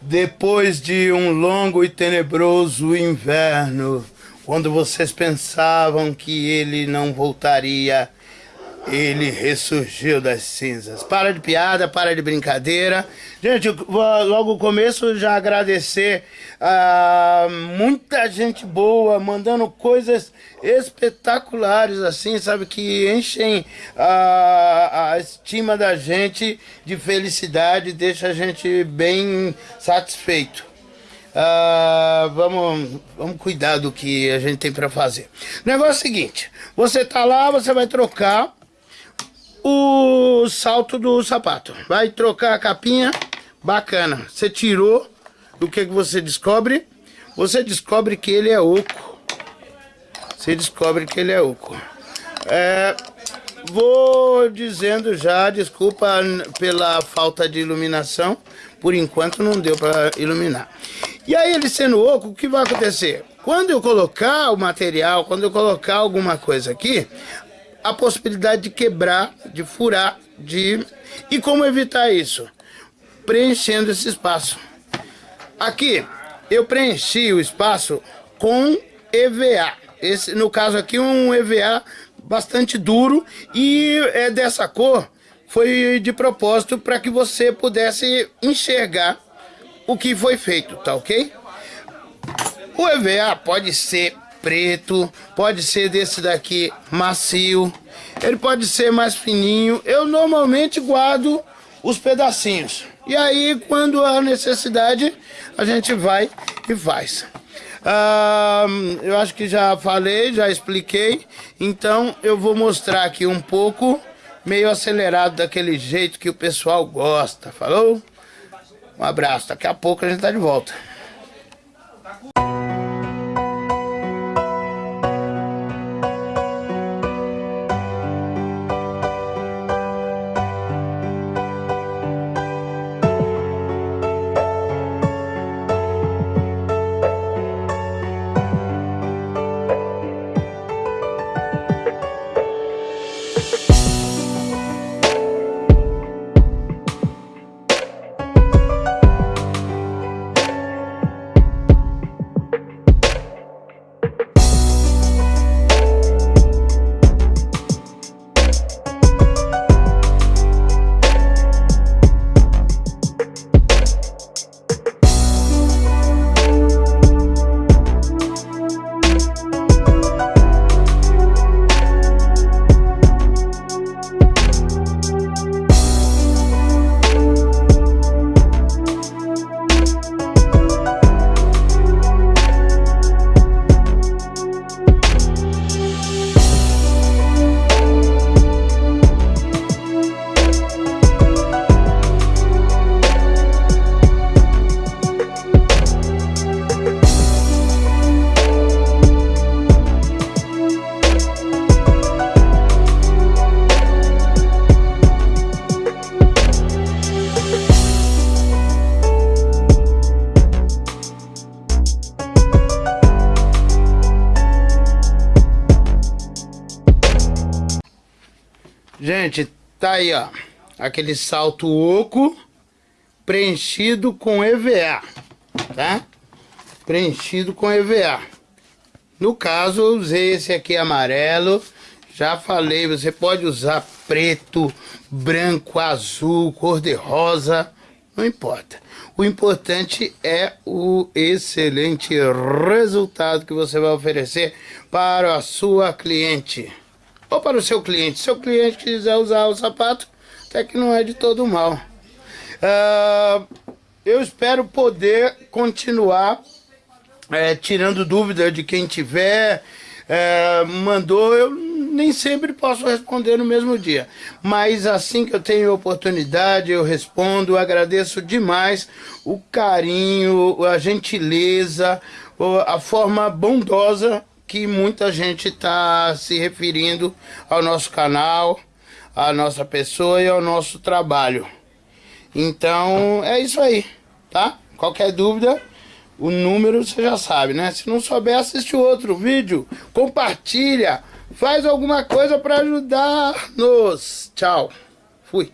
Depois de um longo e tenebroso inverno, quando vocês pensavam que ele não voltaria, ele ressurgiu das cinzas. Para de piada, para de brincadeira. Gente, logo no começo já agradecer a muita gente boa, mandando coisas espetaculares, assim, sabe, que enchem a, a estima da gente de felicidade, deixa a gente bem satisfeito. Uh, vamos, vamos cuidar do que a gente tem para fazer. O negócio é o seguinte: você tá lá, você vai trocar o salto do sapato. Vai trocar a capinha, bacana. Você tirou, o que, que você descobre? Você descobre que ele é oco. Você descobre que ele é oco. É, vou dizendo já, desculpa pela falta de iluminação. Por enquanto não deu para iluminar. E aí ele sendo oco, o que vai acontecer? Quando eu colocar o material, quando eu colocar alguma coisa aqui, a possibilidade de quebrar, de furar, de... E como evitar isso? Preenchendo esse espaço. Aqui, eu preenchi o espaço com EVA. Esse, no caso aqui, um EVA bastante duro e é dessa cor. Foi de propósito para que você pudesse enxergar o que foi feito, tá ok? O EVA pode ser preto, pode ser desse daqui macio, ele pode ser mais fininho. Eu normalmente guardo os pedacinhos. E aí, quando há necessidade, a gente vai e faz. Ah, eu acho que já falei, já expliquei. Então, eu vou mostrar aqui um pouco, meio acelerado, daquele jeito que o pessoal gosta. Falou? Um abraço. Daqui a pouco a gente tá de volta. Gente, tá aí, ó. Aquele salto oco preenchido com EVA, tá? Preenchido com EVA. No caso, eu usei esse aqui amarelo. Já falei, você pode usar preto, branco, azul, cor de rosa, não importa. O importante é o excelente resultado que você vai oferecer para a sua cliente ou para o seu cliente. Se seu cliente quiser usar o sapato, até que não é de todo mal. Uh, eu espero poder continuar é, tirando dúvida de quem tiver, é, mandou, eu nem sempre posso responder no mesmo dia. Mas assim que eu tenho oportunidade, eu respondo, agradeço demais o carinho, a gentileza, a forma bondosa que muita gente está se referindo ao nosso canal, à nossa pessoa e ao nosso trabalho. Então, é isso aí, tá? Qualquer dúvida, o número você já sabe, né? Se não souber, assiste outro vídeo, compartilha, faz alguma coisa para ajudar-nos. Tchau, fui.